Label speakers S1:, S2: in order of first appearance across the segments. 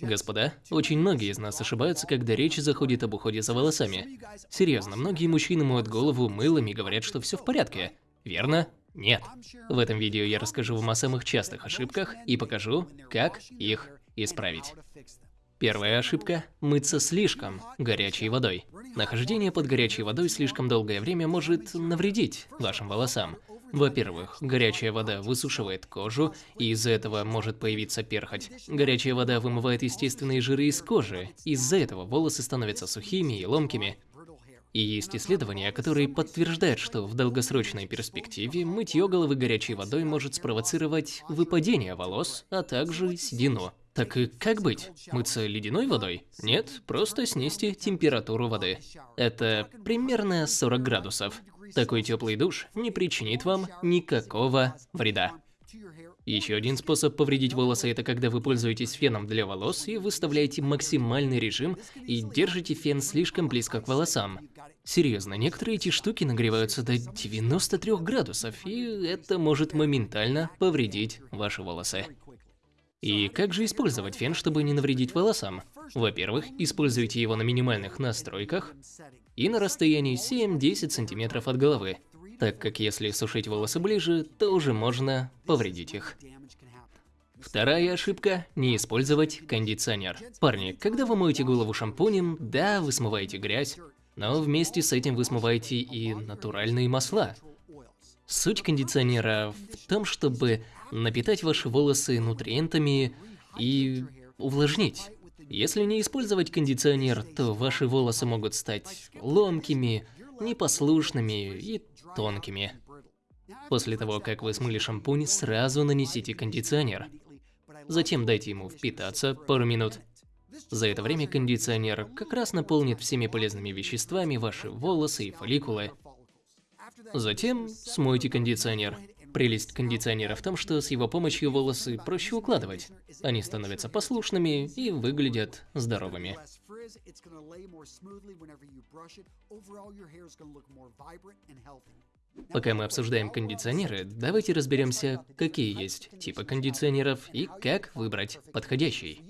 S1: Господа, очень многие из нас ошибаются, когда речь заходит об уходе за волосами. Серьезно, многие мужчины моют голову мылом и говорят, что все в порядке. Верно? Нет. В этом видео я расскажу вам о самых частых ошибках и покажу, как их исправить. Первая ошибка – мыться слишком горячей водой. Нахождение под горячей водой слишком долгое время может навредить вашим волосам. Во-первых, горячая вода высушивает кожу, и из-за этого может появиться перхоть. Горячая вода вымывает естественные жиры из кожи, из-за этого волосы становятся сухими и ломкими. И есть исследования, которые подтверждают, что в долгосрочной перспективе мытье головы горячей водой может спровоцировать выпадение волос, а также седину. Так и как быть? Мыться ледяной водой? Нет, просто снизьте температуру воды. Это примерно 40 градусов. Такой теплый душ не причинит вам никакого вреда. Еще один способ повредить волосы – это когда вы пользуетесь феном для волос и выставляете максимальный режим и держите фен слишком близко к волосам. Серьезно, некоторые эти штуки нагреваются до 93 градусов, и это может моментально повредить ваши волосы. И как же использовать фен, чтобы не навредить волосам? Во-первых, используйте его на минимальных настройках и на расстоянии 7-10 см от головы, так как если сушить волосы ближе, то уже можно повредить их. Вторая ошибка – не использовать кондиционер. Парни, когда вы моете голову шампунем, да, вы смываете грязь, но вместе с этим вы смываете и натуральные масла. Суть кондиционера в том, чтобы напитать ваши волосы нутриентами и увлажнить. Если не использовать кондиционер, то ваши волосы могут стать ломкими, непослушными и тонкими. После того, как вы смыли шампунь, сразу нанесите кондиционер. Затем дайте ему впитаться пару минут. За это время кондиционер как раз наполнит всеми полезными веществами ваши волосы и фолликулы. Затем смойте кондиционер. Прелесть кондиционера в том, что с его помощью волосы проще укладывать. Они становятся послушными и выглядят здоровыми. Пока мы обсуждаем кондиционеры, давайте разберемся, какие есть типы кондиционеров и как выбрать подходящий.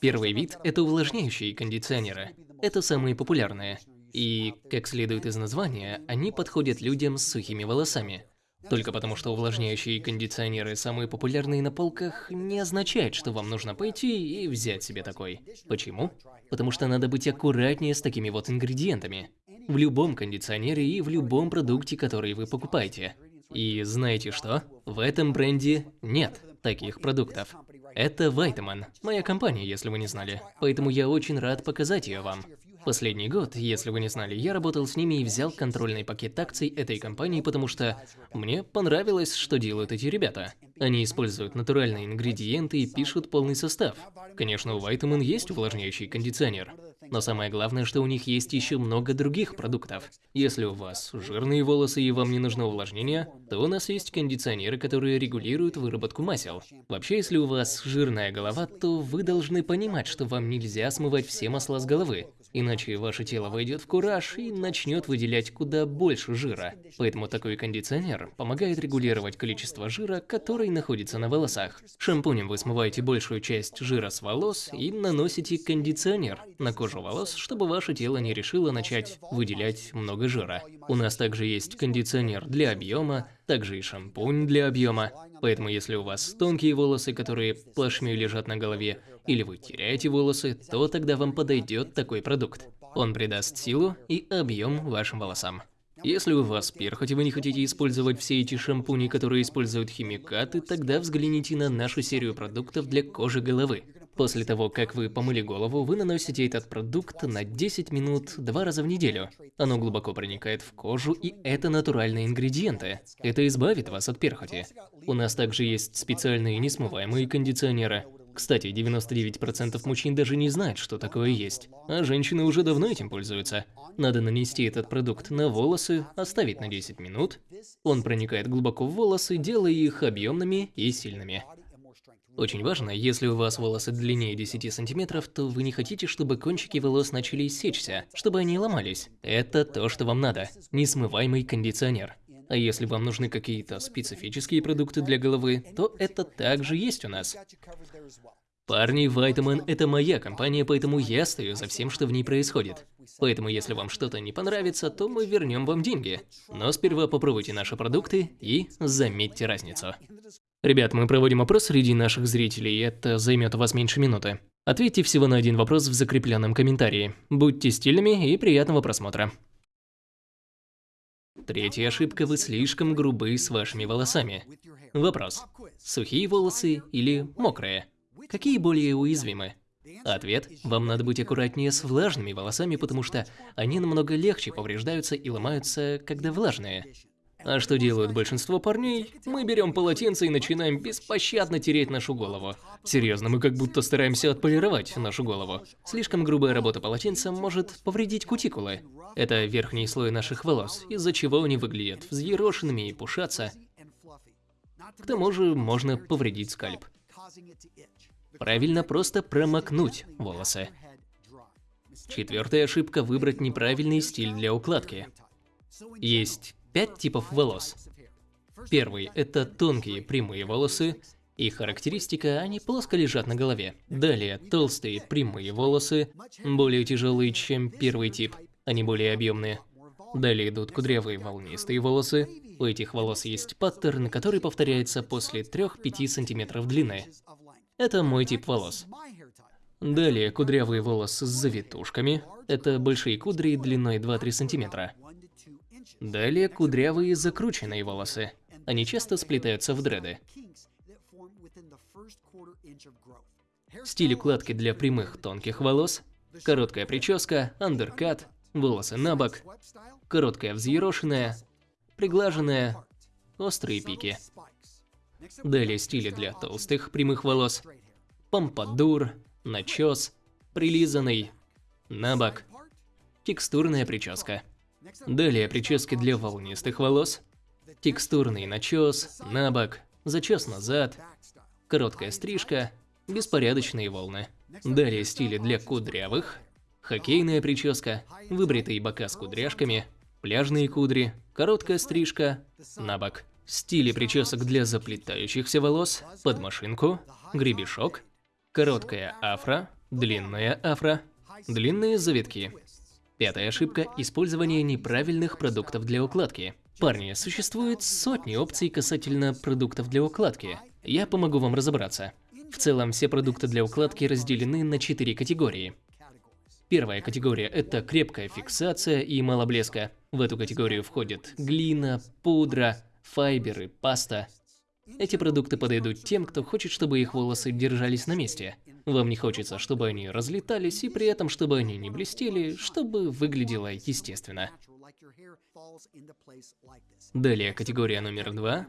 S1: Первый вид – это увлажняющие кондиционеры. Это самые популярные. И, как следует из названия, они подходят людям с сухими волосами. Только потому, что увлажняющие кондиционеры самые популярные на полках, не означает, что вам нужно пойти и взять себе такой. Почему? Потому что надо быть аккуратнее с такими вот ингредиентами. В любом кондиционере и в любом продукте, который вы покупаете. И знаете что? В этом бренде нет таких продуктов. Это Vitamin, моя компания, если вы не знали. Поэтому я очень рад показать ее вам. Последний год, если вы не знали, я работал с ними и взял контрольный пакет акций этой компании, потому что мне понравилось, что делают эти ребята. Они используют натуральные ингредиенты и пишут полный состав. Конечно, у Vitamin есть увлажняющий кондиционер, но самое главное, что у них есть еще много других продуктов. Если у вас жирные волосы и вам не нужно увлажнение, то у нас есть кондиционеры, которые регулируют выработку масел. Вообще, если у вас жирная голова, то вы должны понимать, что вам нельзя смывать все масла с головы. Иначе ваше тело войдет в кураж и начнет выделять куда больше жира. Поэтому такой кондиционер помогает регулировать количество жира, который находится на волосах. Шампунем вы смываете большую часть жира с волос и наносите кондиционер на кожу волос, чтобы ваше тело не решило начать выделять много жира. У нас также есть кондиционер для объема, также и шампунь для объема. Поэтому если у вас тонкие волосы, которые плашмей лежат на голове, или вы теряете волосы, то тогда вам подойдет такой продукт. Он придаст силу и объем вашим волосам. Если у вас перхоть и вы не хотите использовать все эти шампуни, которые используют химикаты, тогда взгляните на нашу серию продуктов для кожи головы. После того, как вы помыли голову, вы наносите этот продукт на 10 минут два раза в неделю. Оно глубоко проникает в кожу, и это натуральные ингредиенты. Это избавит вас от перхоти. У нас также есть специальные несмываемые кондиционеры. Кстати, 99% мужчин даже не знают, что такое есть, а женщины уже давно этим пользуются. Надо нанести этот продукт на волосы, оставить на 10 минут. Он проникает глубоко в волосы, делая их объемными и сильными. Очень важно, если у вас волосы длиннее 10 сантиметров, то вы не хотите, чтобы кончики волос начали сечься, чтобы они ломались. Это то, что вам надо. Несмываемый кондиционер. А если вам нужны какие-то специфические продукты для головы, то это также есть у нас. Парни, Вайтаман – это моя компания, поэтому я стою за всем, что в ней происходит. Поэтому если вам что-то не понравится, то мы вернем вам деньги. Но сперва попробуйте наши продукты и заметьте разницу. Ребят, мы проводим опрос среди наших зрителей, это займет у вас меньше минуты. Ответьте всего на один вопрос в закрепленном комментарии. Будьте стильными и приятного просмотра. Третья ошибка – вы слишком грубы с вашими волосами. Вопрос. Сухие волосы или мокрые? Какие более уязвимы? Ответ – вам надо быть аккуратнее с влажными волосами, потому что они намного легче повреждаются и ломаются, когда влажные. А что делают большинство парней? Мы берем полотенце и начинаем беспощадно тереть нашу голову. Серьезно, мы как будто стараемся отполировать нашу голову. Слишком грубая работа полотенцем может повредить кутикулы. Это верхний слой наших волос, из-за чего они выглядят взъерошенными и пушатся. К тому же можно повредить скальп. Правильно просто промокнуть волосы. Четвертая ошибка – выбрать неправильный стиль для укладки. Есть пять типов волос. Первый – это тонкие прямые волосы. Их характеристика – они плоско лежат на голове. Далее – толстые прямые волосы, более тяжелые, чем первый тип, они более объемные. Далее идут кудрявые волнистые волосы. У этих волос есть паттерн, который повторяется после 3-5 сантиметров длины. Это мой тип волос. Далее кудрявые волосы с завитушками. Это большие кудри длиной 2-3 сантиметра. Далее кудрявые закрученные волосы. Они часто сплетаются в дреды. Стиль укладки для прямых тонких волос. Короткая прическа, андеркат, волосы на бок, короткая взъерошенная, приглаженная, острые пики. Далее стили для толстых прямых волос. Помпадур, начес, прилизанный, на бок, текстурная прическа. Далее прически для волнистых волос, текстурный начес, набок, зачес назад, короткая стрижка, беспорядочные волны. Далее стили для кудрявых, хоккейная прическа, выбритые бока с кудряшками, пляжные кудри, короткая стрижка, набок. Стили причесок для заплетающихся волос, под машинку, гребешок, короткая афро, длинная афро, длинные завитки. Пятая ошибка – использование неправильных продуктов для укладки. Парни, существует сотни опций касательно продуктов для укладки. Я помогу вам разобраться. В целом, все продукты для укладки разделены на четыре категории. Первая категория – это крепкая фиксация и мало блеска. В эту категорию входят глина, пудра, файберы, паста. Эти продукты подойдут тем, кто хочет, чтобы их волосы держались на месте. Вам не хочется, чтобы они разлетались, и при этом, чтобы они не блестели, чтобы выглядело естественно. Далее категория номер два.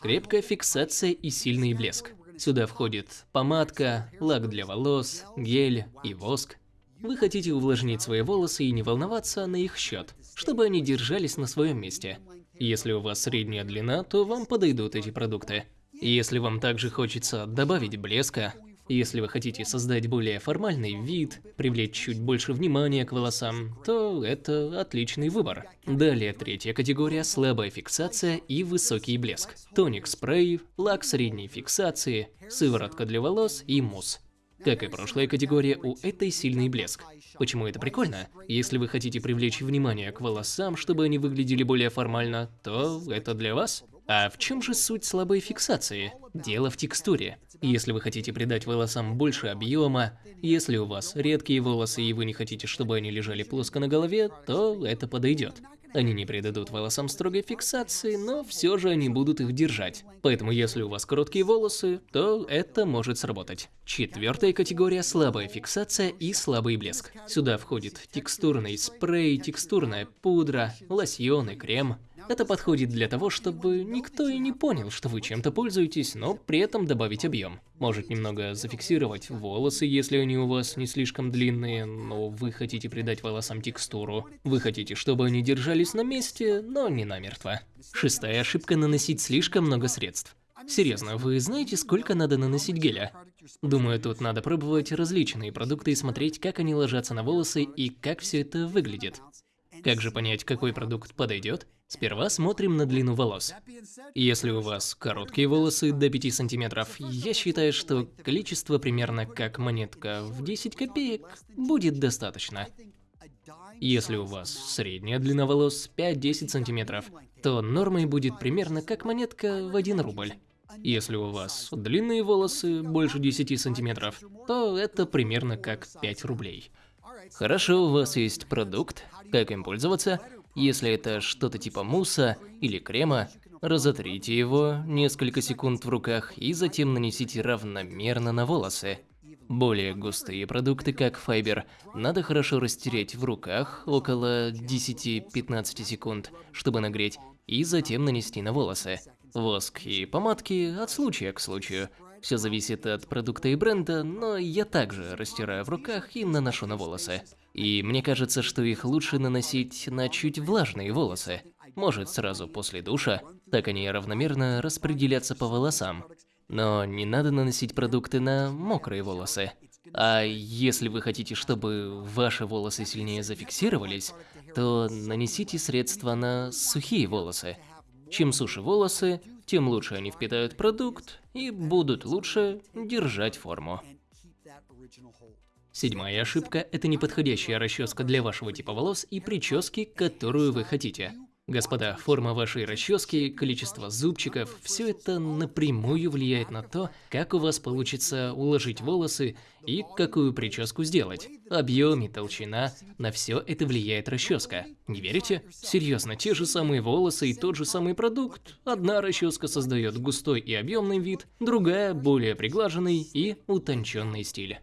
S1: Крепкая фиксация и сильный блеск. Сюда входит помадка, лак для волос, гель и воск. Вы хотите увлажнить свои волосы и не волноваться на их счет, чтобы они держались на своем месте. Если у вас средняя длина, то вам подойдут эти продукты. Если вам также хочется добавить блеска, если вы хотите создать более формальный вид, привлечь чуть больше внимания к волосам, то это отличный выбор. Далее третья категория – слабая фиксация и высокий блеск. Тоник-спрей, лак средней фиксации, сыворотка для волос и мусс. Как и прошлая категория, у этой сильный блеск. Почему это прикольно? Если вы хотите привлечь внимание к волосам, чтобы они выглядели более формально, то это для вас. А в чем же суть слабой фиксации? Дело в текстуре. Если вы хотите придать волосам больше объема, если у вас редкие волосы и вы не хотите, чтобы они лежали плоско на голове, то это подойдет. Они не придадут волосам строгой фиксации, но все же они будут их держать. Поэтому если у вас короткие волосы, то это может сработать. Четвертая категория – слабая фиксация и слабый блеск. Сюда входит текстурный спрей, текстурная пудра, лосьон и крем. Это подходит для того, чтобы никто и не понял, что вы чем-то пользуетесь, но при этом добавить объем. Может немного зафиксировать волосы, если они у вас не слишком длинные, но вы хотите придать волосам текстуру. Вы хотите, чтобы они держались на месте, но не намертво. Шестая ошибка – наносить слишком много средств. Серьезно, вы знаете, сколько надо наносить геля? Думаю, тут надо пробовать различные продукты и смотреть, как они ложатся на волосы и как все это выглядит. Как же понять, какой продукт подойдет? Сперва смотрим на длину волос. Если у вас короткие волосы до 5 сантиметров, я считаю, что количество примерно как монетка в 10 копеек будет достаточно. Если у вас средняя длина волос 5-10 сантиметров, то нормой будет примерно как монетка в 1 рубль. Если у вас длинные волосы больше 10 сантиметров, то это примерно как 5 рублей. Хорошо, у вас есть продукт, как им пользоваться. Если это что-то типа мусса или крема, разотрите его несколько секунд в руках и затем нанесите равномерно на волосы. Более густые продукты, как файбер, надо хорошо растереть в руках около 10-15 секунд, чтобы нагреть, и затем нанести на волосы. Воск и помадки от случая к случаю. Все зависит от продукта и бренда, но я также растираю в руках и наношу на волосы. И мне кажется, что их лучше наносить на чуть влажные волосы. Может сразу после душа, так они равномерно распределятся по волосам. Но не надо наносить продукты на мокрые волосы. А если вы хотите, чтобы ваши волосы сильнее зафиксировались, то нанесите средства на сухие волосы. Чем суше волосы, тем лучше они впитают продукт и будут лучше держать форму. Седьмая ошибка – это неподходящая расческа для вашего типа волос и прически, которую вы хотите. Господа, форма вашей расчески, количество зубчиков – все это напрямую влияет на то, как у вас получится уложить волосы и какую прическу сделать. Объем и толщина – на все это влияет расческа. Не верите? Серьезно, те же самые волосы и тот же самый продукт. Одна расческа создает густой и объемный вид, другая – более приглаженный и утонченный стиль.